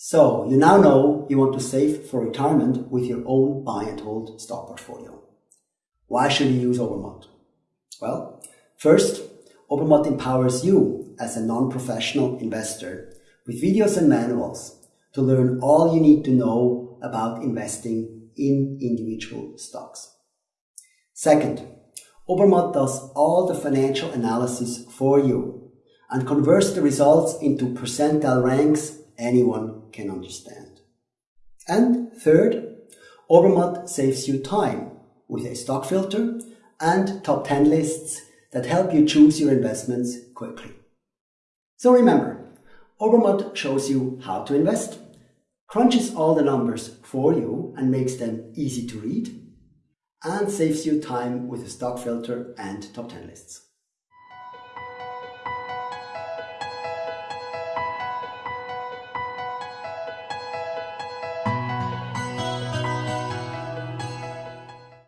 So you now know you want to save for retirement with your own buy and hold stock portfolio. Why should you use Obermatt? Well, first, Obermatt empowers you as a non-professional investor with videos and manuals to learn all you need to know about investing in individual stocks. Second, Obermatt does all the financial analysis for you and converts the results into percentile ranks anyone can understand. And third, Obermatt saves you time with a stock filter and top 10 lists that help you choose your investments quickly. So remember, Obermatt shows you how to invest, crunches all the numbers for you and makes them easy to read, and saves you time with a stock filter and top 10 lists.